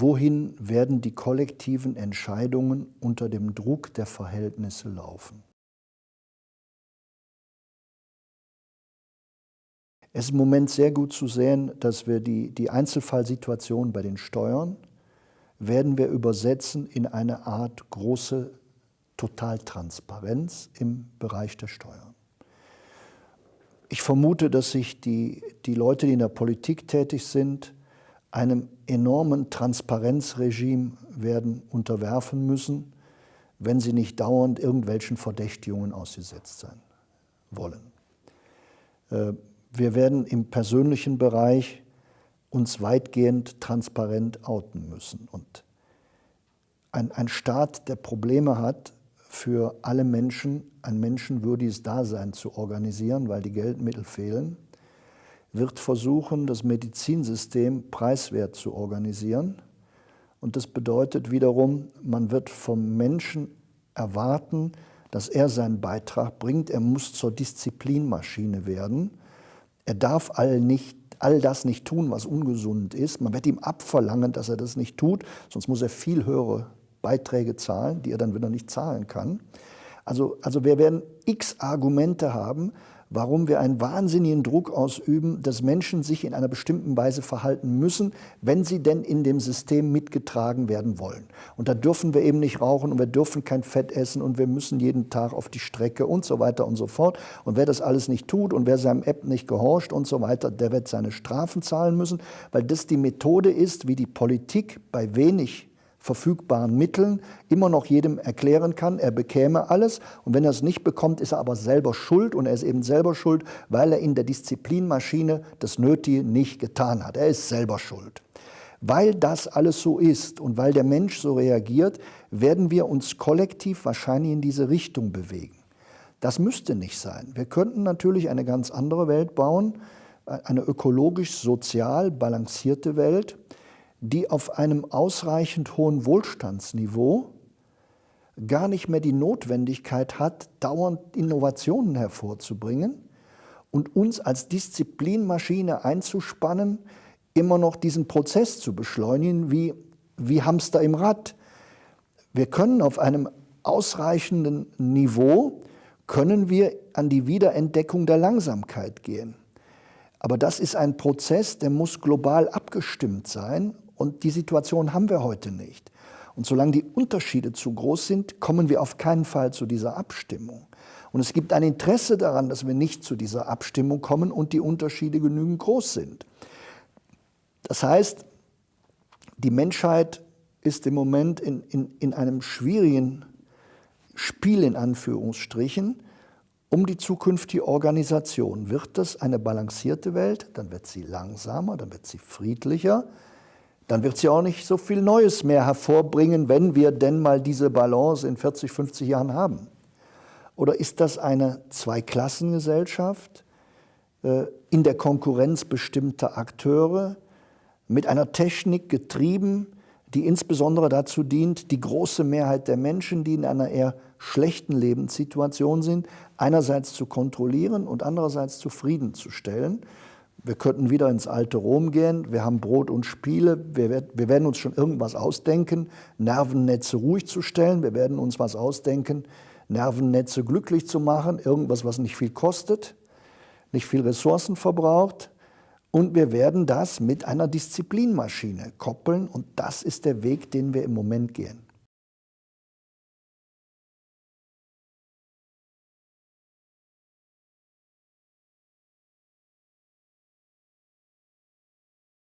wohin werden die kollektiven Entscheidungen unter dem Druck der Verhältnisse laufen. Es ist im Moment sehr gut zu sehen, dass wir die, die Einzelfallsituation bei den Steuern werden wir übersetzen in eine Art große Totaltransparenz im Bereich der Steuern. Ich vermute, dass sich die, die Leute, die in der Politik tätig sind, einem enormen Transparenzregime werden unterwerfen müssen, wenn sie nicht dauernd irgendwelchen Verdächtigungen ausgesetzt sein wollen. Äh, wir werden im persönlichen Bereich uns weitgehend transparent outen müssen. Und ein, ein Staat, der Probleme hat, für alle Menschen ein menschenwürdiges Dasein zu organisieren, weil die Geldmittel fehlen, wird versuchen, das Medizinsystem preiswert zu organisieren. Und das bedeutet wiederum, man wird vom Menschen erwarten, dass er seinen Beitrag bringt. Er muss zur Disziplinmaschine werden. Er darf all, nicht, all das nicht tun, was ungesund ist. Man wird ihm abverlangen, dass er das nicht tut, sonst muss er viel höhere Beiträge zahlen, die er dann wieder nicht zahlen kann. Also, also wir werden x Argumente haben, warum wir einen wahnsinnigen Druck ausüben, dass Menschen sich in einer bestimmten Weise verhalten müssen, wenn sie denn in dem System mitgetragen werden wollen. Und da dürfen wir eben nicht rauchen und wir dürfen kein Fett essen und wir müssen jeden Tag auf die Strecke und so weiter und so fort. Und wer das alles nicht tut und wer seinem App nicht gehorcht und so weiter, der wird seine Strafen zahlen müssen, weil das die Methode ist, wie die Politik bei wenig verfügbaren Mitteln immer noch jedem erklären kann, er bekäme alles und wenn er es nicht bekommt, ist er aber selber schuld und er ist eben selber schuld, weil er in der Disziplinmaschine das Nötige nicht getan hat. Er ist selber schuld. Weil das alles so ist und weil der Mensch so reagiert, werden wir uns kollektiv wahrscheinlich in diese Richtung bewegen. Das müsste nicht sein. Wir könnten natürlich eine ganz andere Welt bauen, eine ökologisch-sozial balancierte Welt, die auf einem ausreichend hohen Wohlstandsniveau gar nicht mehr die Notwendigkeit hat, dauernd Innovationen hervorzubringen und uns als Disziplinmaschine einzuspannen, immer noch diesen Prozess zu beschleunigen, wie, wie Hamster im Rad. Wir können auf einem ausreichenden Niveau, können wir an die Wiederentdeckung der Langsamkeit gehen. Aber das ist ein Prozess, der muss global abgestimmt sein und die Situation haben wir heute nicht. Und solange die Unterschiede zu groß sind, kommen wir auf keinen Fall zu dieser Abstimmung. Und es gibt ein Interesse daran, dass wir nicht zu dieser Abstimmung kommen und die Unterschiede genügend groß sind. Das heißt, die Menschheit ist im Moment in, in, in einem schwierigen Spiel in Anführungsstrichen um die zukünftige Organisation. Wird das eine balancierte Welt, dann wird sie langsamer, dann wird sie friedlicher, dann wird sie auch nicht so viel Neues mehr hervorbringen, wenn wir denn mal diese Balance in 40, 50 Jahren haben. Oder ist das eine Zweiklassengesellschaft äh, in der Konkurrenz bestimmter Akteure, mit einer Technik getrieben, die insbesondere dazu dient, die große Mehrheit der Menschen, die in einer eher schlechten Lebenssituation sind, einerseits zu kontrollieren und andererseits zufriedenzustellen. Wir könnten wieder ins alte Rom gehen. Wir haben Brot und Spiele. Wir, wir, werden uns schon irgendwas ausdenken, Nervennetze ruhig zu stellen. Wir werden uns was ausdenken, Nervennetze glücklich zu machen. Irgendwas, was nicht viel kostet, nicht viel Ressourcen verbraucht. Und wir werden das mit einer Disziplinmaschine koppeln. Und das ist der Weg, den wir im Moment gehen.